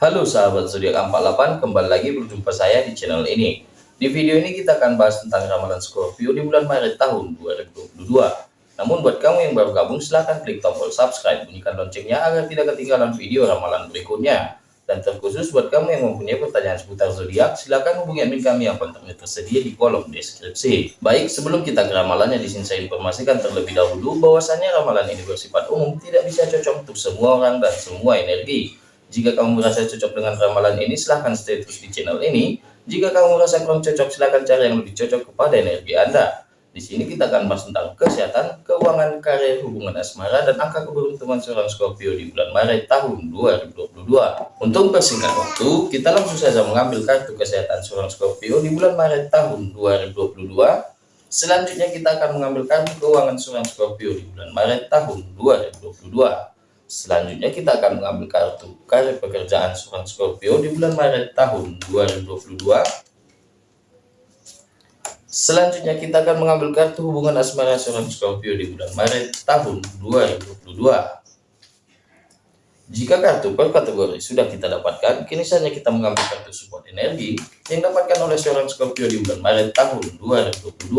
Halo sahabat zodiak 48, kembali lagi berjumpa saya di channel ini. Di video ini kita akan bahas tentang ramalan Scorpio di bulan Maret tahun 2022. Namun buat kamu yang baru gabung silahkan klik tombol subscribe, bunyikan loncengnya agar tidak ketinggalan video ramalan berikutnya. Dan terkhusus buat kamu yang mempunyai pertanyaan seputar zodiak, silahkan hubungi admin kami yang kontaknya tersedia di kolom deskripsi. Baik, sebelum kita ke ramalannya, di sini saya informasikan terlebih dahulu bahwasannya ramalan ini bersifat umum, tidak bisa cocok untuk semua orang dan semua energi. Jika kamu merasa cocok dengan ramalan ini, silahkan stay terus di channel ini. Jika kamu merasa kurang cocok, silahkan cari yang lebih cocok kepada energi Anda. Di sini kita akan bahas tentang kesehatan, keuangan, karir, hubungan asmara, dan angka keberuntungan seorang Scorpio di bulan Maret tahun 2022. Untuk persingkat waktu, kita langsung saja mengambil kartu kesehatan seorang Scorpio di bulan Maret tahun 2022. Selanjutnya kita akan mengambil kartu keuangan seorang Scorpio di bulan Maret tahun 2022. Selanjutnya kita akan mengambil kartu karir pekerjaan seorang Scorpio di bulan Maret tahun 2022. Selanjutnya kita akan mengambil kartu hubungan asmara seorang Scorpio di bulan Maret tahun 2022. Jika kartu per kategori sudah kita dapatkan, kini saatnya kita mengambil kartu support energi yang dapatkan oleh seorang Scorpio di bulan Maret tahun 2022.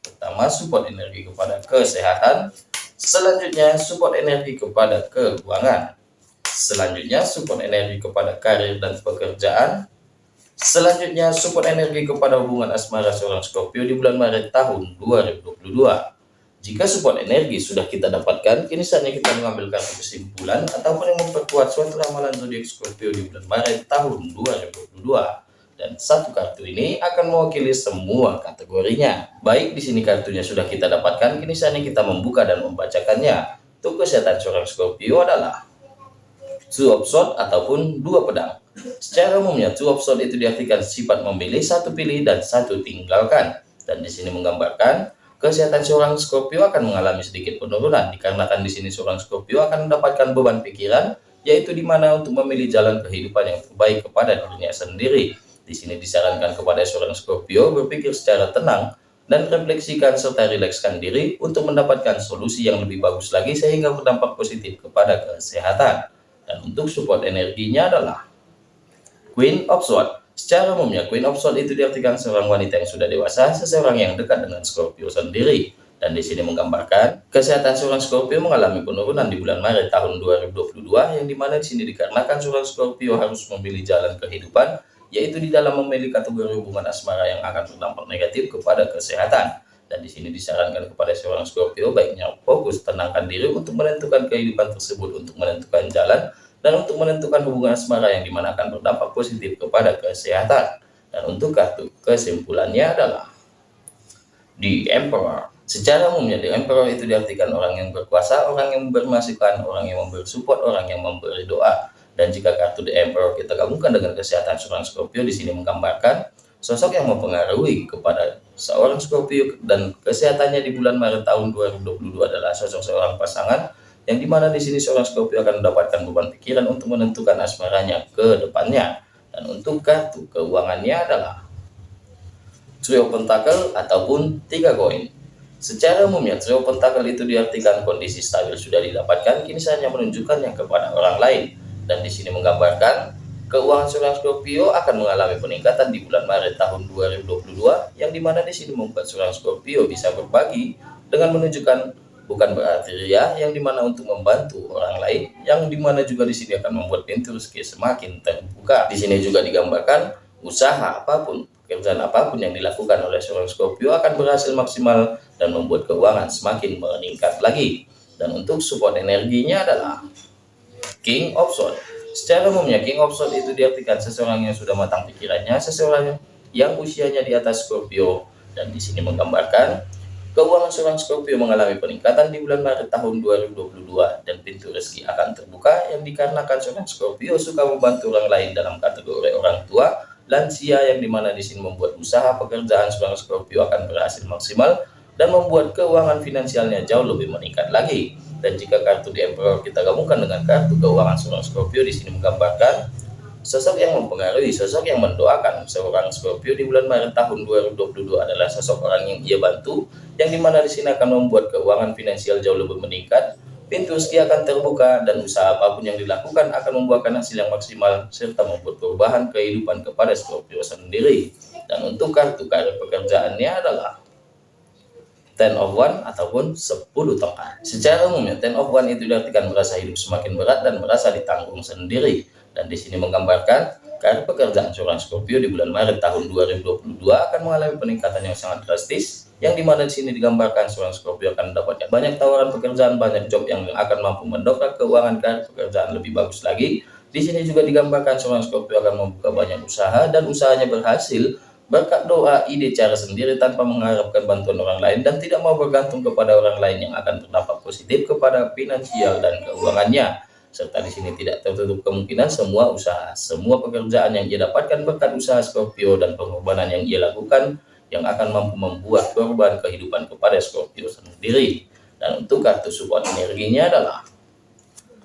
Pertama, support energi kepada kesehatan, Selanjutnya, support energi kepada keuangan. Selanjutnya, support energi kepada karir dan pekerjaan. Selanjutnya, support energi kepada hubungan asmara seorang Scorpio di bulan Maret tahun 2022. Jika support energi sudah kita dapatkan, kini saatnya kita mengambil kesimpulan ataupun yang memperkuat suatu ramalan zodiak Scorpio di bulan Maret tahun 2022 dan satu kartu ini akan mewakili semua kategorinya. Baik, di sini kartunya sudah kita dapatkan, kini saatnya kita membuka dan membacakannya. Untuk kesehatan seorang Scorpio adalah two of sword ataupun dua pedang. Secara umumnya two of sword itu diartikan sifat memilih satu pilih dan satu tinggalkan. Dan di sini menggambarkan kesehatan seorang Scorpio akan mengalami sedikit penurunan dikarenakan di sini seorang Scorpio akan mendapatkan beban pikiran yaitu di mana untuk memilih jalan kehidupan yang terbaik kepada dirinya sendiri di sini disarankan kepada seorang Scorpio berpikir secara tenang dan refleksikan serta rilekskan diri untuk mendapatkan solusi yang lebih bagus lagi sehingga berdampak positif kepada kesehatan. Dan untuk support energinya adalah Queen of Swords. Secara umumnya, Queen of Swords itu diartikan seorang wanita yang sudah dewasa, seseorang yang dekat dengan Scorpio sendiri. Dan di sini menggambarkan, kesehatan seorang Scorpio mengalami penurunan di bulan Maret tahun 2022, yang di mana di sini dikarenakan seorang Scorpio harus memilih jalan kehidupan yaitu di dalam memilih kategori hubungan asmara yang akan berdampak negatif kepada kesehatan. Dan di sini disarankan kepada seorang Scorpio baiknya fokus tenangkan diri untuk menentukan kehidupan tersebut, untuk menentukan jalan, dan untuk menentukan hubungan asmara yang di mana akan berdampak positif kepada kesehatan. Dan untuk kartu kesimpulannya adalah di Emperor. Secara umumnya di Emperor itu diartikan orang yang berkuasa, orang yang bermasukan, orang yang memberi support, orang yang memberi doa. Dan jika kartu The Emperor kita gabungkan dengan kesehatan seorang Scorpio di sini menggambarkan sosok yang mempengaruhi kepada seorang Scorpio dan kesehatannya di bulan Maret tahun 2022 adalah sosok seorang pasangan yang di mana di sini seorang Scorpio akan mendapatkan beban pikiran untuk menentukan asmaranya ke depannya. Dan untuk kartu keuangannya adalah Trio Pentacle ataupun tiga koin. Secara umumnya Trio Pentacle itu diartikan kondisi stabil sudah didapatkan, kini saatnya menunjukkannya kepada orang lain dan di sini menggambarkan keuangan seorang Scorpio akan mengalami peningkatan di bulan Maret tahun 2022 yang di mana di sini membuat seorang Scorpio bisa berbagi dengan menunjukkan bukan berarti ria yang di mana untuk membantu orang lain yang di mana juga di sini akan membuat pintu rezeki semakin terbuka. Di sini juga digambarkan usaha apa pun pekerjaan apa pun yang dilakukan oleh seorang Scorpio akan berhasil maksimal dan membuat keuangan semakin meningkat lagi. Dan untuk support energinya adalah King of Swords. Secara umumnya King of Swords itu diartikan seseorang yang sudah matang pikirannya, seseorang yang usianya di atas Scorpio dan di sini menggambarkan keuangan seorang Scorpio mengalami peningkatan di bulan Maret tahun 2022 dan pintu rezeki akan terbuka yang dikarenakan seorang Scorpio suka membantu orang lain dalam kategori orang tua, lansia yang di mana di sini membuat usaha pekerjaan seorang Scorpio akan berhasil maksimal dan membuat keuangan finansialnya jauh lebih meningkat lagi. Dan jika kartu di Emperor kita gabungkan dengan kartu keuangan seorang Scorpio di sini menggambarkan sosok yang mempengaruhi, sosok yang mendoakan seorang Scorpio di bulan Maret tahun 2022 adalah sosok orang yang ia bantu, yang di mana di sini akan membuat keuangan finansial jauh lebih meningkat, pintu rezeki akan terbuka dan usaha apa pun yang dilakukan akan membuahkan hasil yang maksimal serta membuat perubahan kehidupan kepada Scorpio sendiri. Dan untuk kartu karir pekerjaannya adalah ten of one ataupun 10 tongkat. Secara umumnya ten of one itu diartikan merasa hidup semakin berat dan merasa ditanggung sendiri. Dan di sini menggambarkan karir pekerjaan seorang Scorpio di bulan Maret tahun 2022 akan mengalami peningkatan yang sangat drastis yang di mana di sini digambarkan seorang Scorpio akan mendapatkan banyak tawaran pekerjaan, banyak job yang akan mampu mendongkrak keuangan karir pekerjaan lebih bagus lagi. Di sini juga digambarkan seorang Scorpio akan membuka banyak usaha dan usahanya berhasil berkat doa, ide, cara sendiri tanpa mengharapkan bantuan orang lain dan tidak mau bergantung kepada orang lain yang akan terdampak positif kepada finansial dan keuangannya. Serta di sini tidak tertutup kemungkinan semua usaha, semua pekerjaan yang ia dapatkan berkat usaha Scorpio dan pengorbanan yang ia lakukan yang akan mampu membuat korban kehidupan kepada Scorpio sendiri. Dan untuk kartu support energinya adalah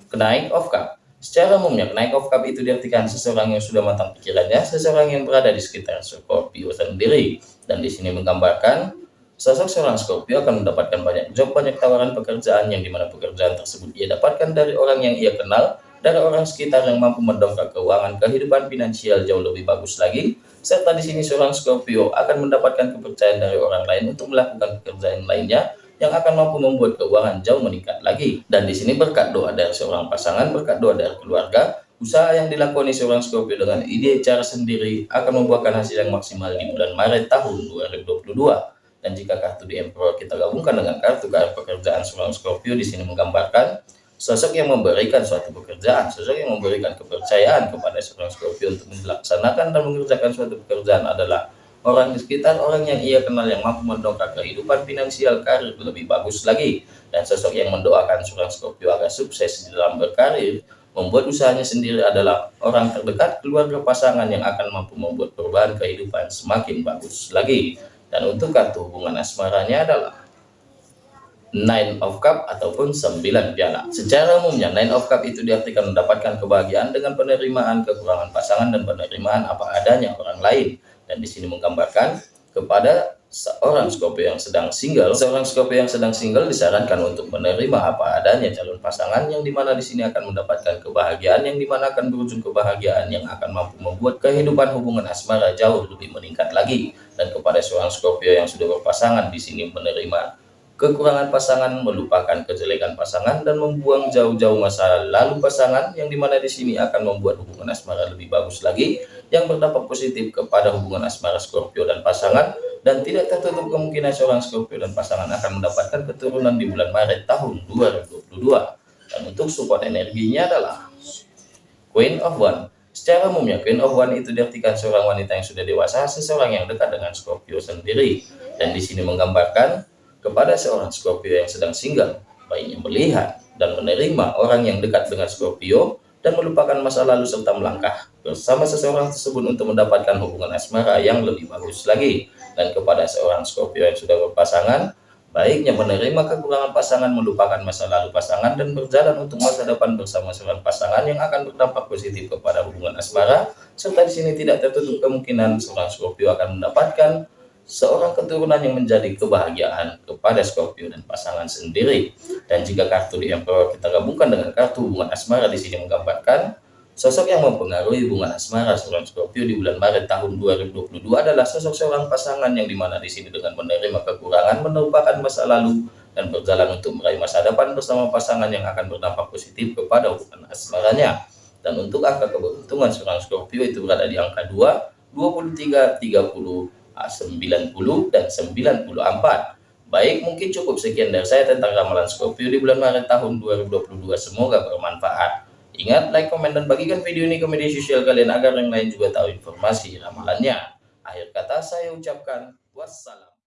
kenaik of cup. Secara umumnya, kenaik of cup itu diartikan seseorang yang sudah matang pikirannya, seseorang yang berada di sekitar Scorpio sendiri. Dan di sini menggambarkan Sosok seorang Scorpio akan mendapatkan banyak job, banyak tawaran pekerjaan yang di mana pekerjaan tersebut ia dapatkan dari orang yang ia kenal, dari orang sekitar yang mampu mendongkrak keuangan kehidupan finansial jauh lebih bagus lagi, serta di sini seorang Scorpio akan mendapatkan kepercayaan dari orang lain untuk melakukan pekerjaan lainnya yang akan mampu membuat keuangan jauh meningkat lagi. Dan di sini berkat doa dari seorang pasangan, berkat doa dari keluarga, usaha yang dilakoni seorang Scorpio dengan ide cara sendiri akan membuahkan hasil yang maksimal di bulan Maret tahun 2022. Dan jika kartu di Emperor kita gabungkan dengan kartu kartu pekerjaan seorang Scorpio di sini menggambarkan sosok yang memberikan suatu pekerjaan, sosok yang memberikan kepercayaan kepada seorang Scorpio untuk melaksanakan dan mengerjakan suatu pekerjaan adalah orang di sekitar orang yang ia kenal yang mampu mendongkrak kehidupan finansial karir lebih bagus lagi dan sosok yang mendoakan seorang Scorpio agar sukses di dalam berkarir membuat usahanya sendiri adalah orang terdekat keluarga pasangan yang akan mampu membuat perubahan kehidupan semakin bagus lagi dan untuk kartu hubungan asmaranya adalah Nine of Cup ataupun 9 piala. Secara umumnya Nine of Cup itu diartikan mendapatkan kebahagiaan dengan penerimaan kekurangan pasangan dan penerimaan apa adanya orang lain. Dan di sini menggambarkan kepada seorang Scorpio yang sedang single, seorang Scorpio yang sedang single disarankan untuk menerima apa adanya calon pasangan yang di mana di sini akan mendapatkan kebahagiaan yang di mana akan berujung kebahagiaan yang akan mampu membuat kehidupan hubungan asmara jauh lebih meningkat lagi. Dan kepada seorang Scorpio yang sudah berpasangan di sini menerima kekurangan pasangan, melupakan kejelekan pasangan dan membuang jauh-jauh masa lalu pasangan yang di mana di sini akan membuat hubungan asmara lebih bagus lagi yang berdampak positif kepada hubungan asmara Scorpio dan pasangan. Dan tidak tertutup kemungkinan seorang Scorpio dan pasangan akan mendapatkan keturunan di bulan Maret tahun 2022 dan untuk support energinya adalah Queen of One. Secara umumnya Queen of One itu diartikan seorang wanita yang sudah dewasa seseorang yang dekat dengan Scorpio sendiri. Dan di sini menggambarkan kepada seorang Scorpio yang sedang single baiknya melihat dan menerima orang yang dekat dengan Scorpio dan melupakan masa lalu serta melangkah bersama seseorang tersebut untuk mendapatkan hubungan asmara yang lebih bagus lagi. Dan kepada seorang Scorpio yang sudah berpasangan, baiknya menerima kekurangan pasangan, melupakan masa lalu pasangan, dan berjalan untuk masa depan bersama seorang pasangan yang akan berdampak positif kepada hubungan asmara, serta di sini tidak tertutup kemungkinan seorang Scorpio akan mendapatkan seorang keturunan yang menjadi kebahagiaan kepada Scorpio dan pasangan sendiri. Dan jika kartu di Emperor kita gabungkan dengan kartu hubungan asmara di sini menggambarkan sosok yang mempengaruhi hubungan asmara seorang Scorpio di bulan Maret tahun 2022 adalah sosok seorang pasangan yang di mana di sini dengan menerima kekurangan, melupakan masa lalu, dan berjalan untuk meraih masa depan bersama pasangan yang akan berdampak positif kepada hubungan asmaranya. Dan untuk angka keberuntungan seorang Scorpio itu berada di angka 2, 23, 30, 90 dan 94. Baik, mungkin cukup sekian dari saya tentang ramalan Scorpio di bulan Maret tahun 2022. Semoga bermanfaat. Ingat, like, komen, dan bagikan video ini ke media sosial kalian agar yang lain juga tahu informasi ramalannya. Akhir kata saya ucapkan wassalam.